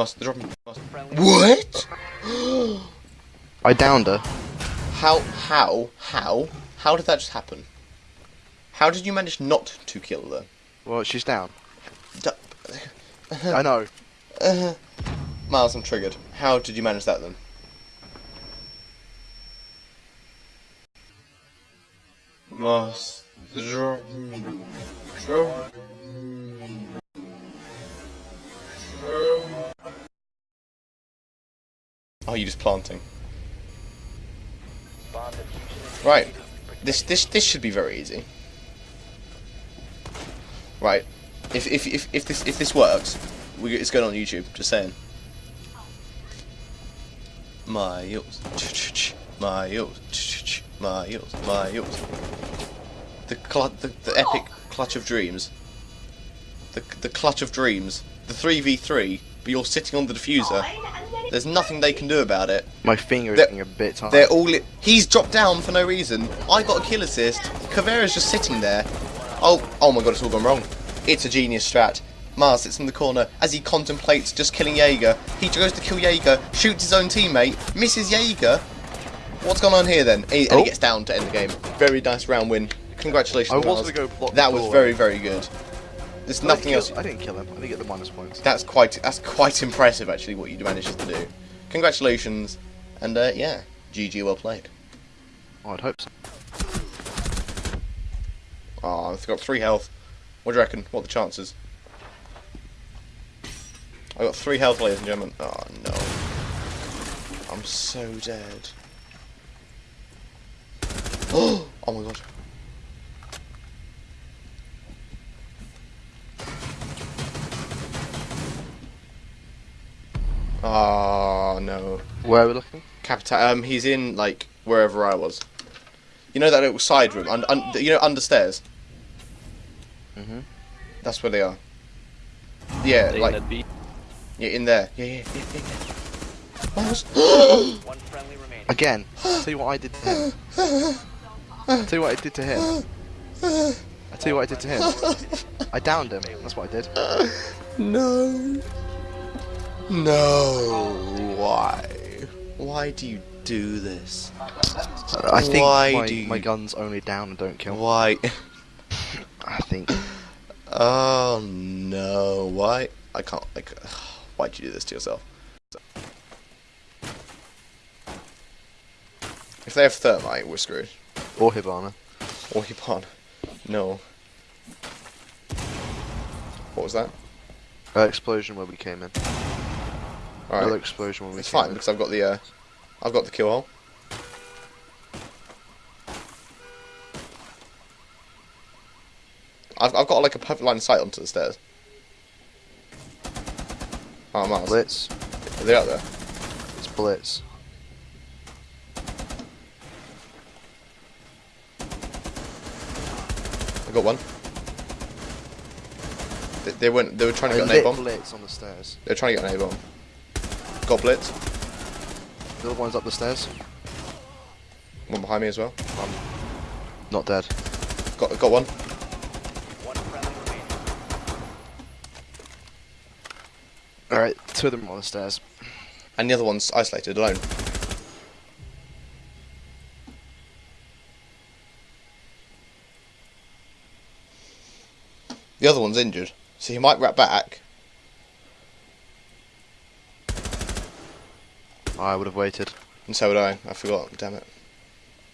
Must drop. Must. What? I downed her. How? How? How? How did that just happen? How did you manage not to kill her? Well, she's down. D- uh-huh. I know. Uh-huh. Miles, I'm triggered. How did you manage that then? Must drop. Drop. Oh, you just planting. Right. This this this should be very easy. Right. If if if, if this if this works, we, it's going on YouTube. Just saying. My yells. My Miles, Miles, Miles. The, cl the the epic clutch of dreams. The the clutch of dreams. The three v three, but you're sitting on the diffuser. There's nothing they can do about it. My finger is getting a bit tired. They're all. He's dropped down for no reason. I got a kill assist. Caveira's just sitting there. Oh, oh my god, it's all gone wrong. It's a genius strat. Mars sits in the corner as he contemplates just killing Jaeger. He goes to kill Jaeger, shoots his own teammate, misses Jaeger. What's gone on here then? And he, he Oh. gets down to end the game. Very nice round win. Congratulations, Mars. gonna go block That was very, very good. There's I nothing kill- else. I didn't kill him. I didn't get the minus points. That's quite. That's quite impressive, actually, what you managed to do. Congratulations, and uh, yeah, GG, well played. Oh, I'd hope so. Oh, I've got three health. What do you reckon? What are the chances? I got three health, ladies and gentlemen. Oh no. I'm so dead. Oh, oh my god. Oh no. Where are we looking? Capita um he's in like wherever I was. You know that little side room, un- un- you know under stairs? Mhm. That's where they are. Yeah, They like that yeah, in there. Yeah, yeah, yeah, yeah. yeah. Miles. One friendly remaining. Again. tell you what I did to him. tell you what I did to him. I tell you what I did to him. I downed him. That's what I did. no. No. Why? Why do you do this? I think Why my, do you- my guns only down and don't kill. Why? I think. Oh no. Why? I can't. Like, why'd you do this to yourself? If they have thermite, we're screwed. Or Hibana. Or Hibana. No. What was that? Uh, explosion where we came in. Explosion when we It's fine in. because I've got the uh, I've got the kill hole. I've I've got like a perfect line of sight onto the stairs. Oh, Miles. Blitz. Are they out there? It's Blitz. I got one. They, they went. They were trying to I get an A bomb. Blitz on the stairs. They're trying to get an A bomb. Got blitz. The other one's up the stairs. One behind me as well. Um, Not dead. Got got one. One. Alright, two of them are on the stairs. And the other one's isolated alone. The other one's injured, so he might wrap back. I would have waited. And so would I. I forgot. Damn it.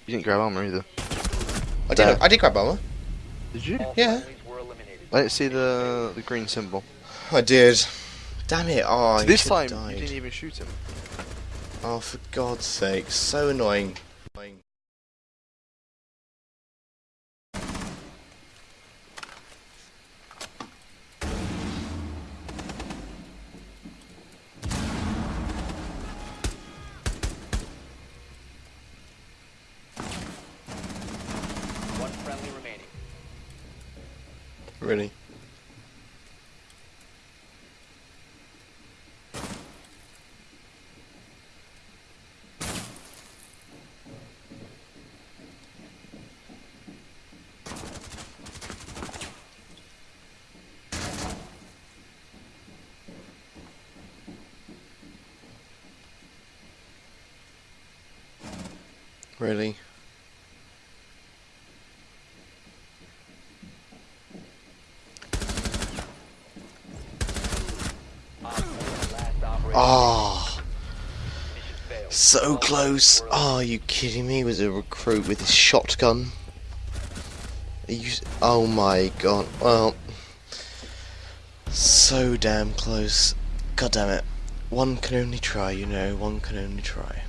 You didn't grab armor either. I did. There. I did grab armor. Did you? Yeah. friendlies were eliminated. I didn't see the the green symbol. I did. Damn it. Oh, So this time died. you didn't even shoot him. Oh, for God's sake. So annoying. Annoying. Really? Really? Ah, Mission so close. friendly Are you kidding me? Was a recruit with his shotgun? You? Oh my god. Well, so damn close. God damn it. One can only try, you know. One can only try.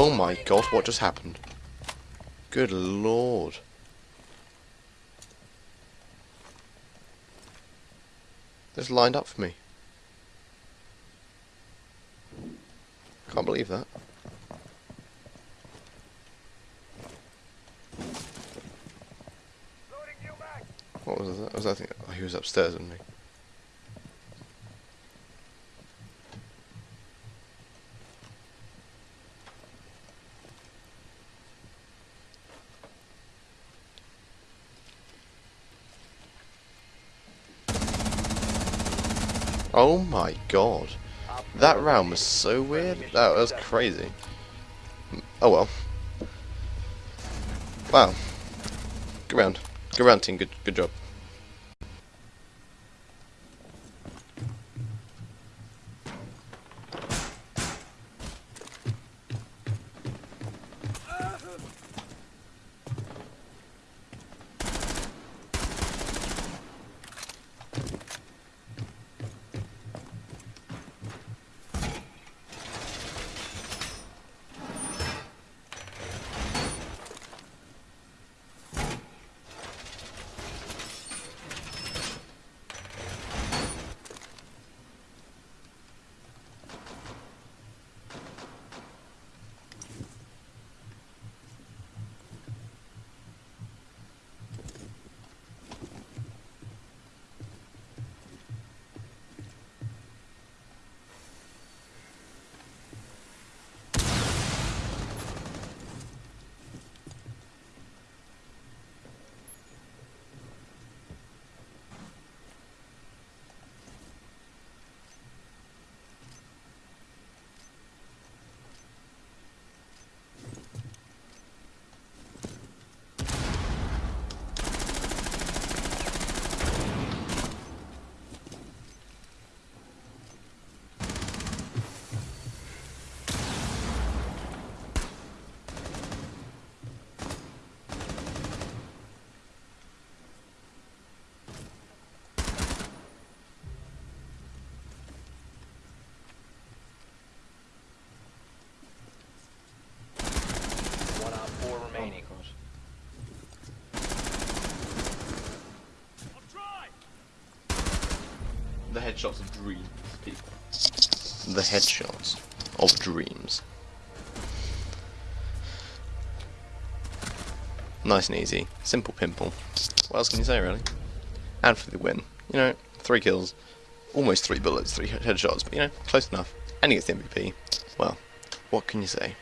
Oh my god, what just happened? Good lord. This lined up for me. Can't believe that. What was that? Was that thing? Oh, he was upstairs, wasn't he? Oh my god. That round was so weird. That was crazy. Oh well. Wow. Good round. Good round, team. Good, good job. Headshots of dreams, people. The headshots of dreams. Nice and easy. Simple pimple. What else can you say, really? And for the win. You know, three kills. Almost three bullets, three headshots, but you know, close enough. And he gets the MVP. Well, what can you say?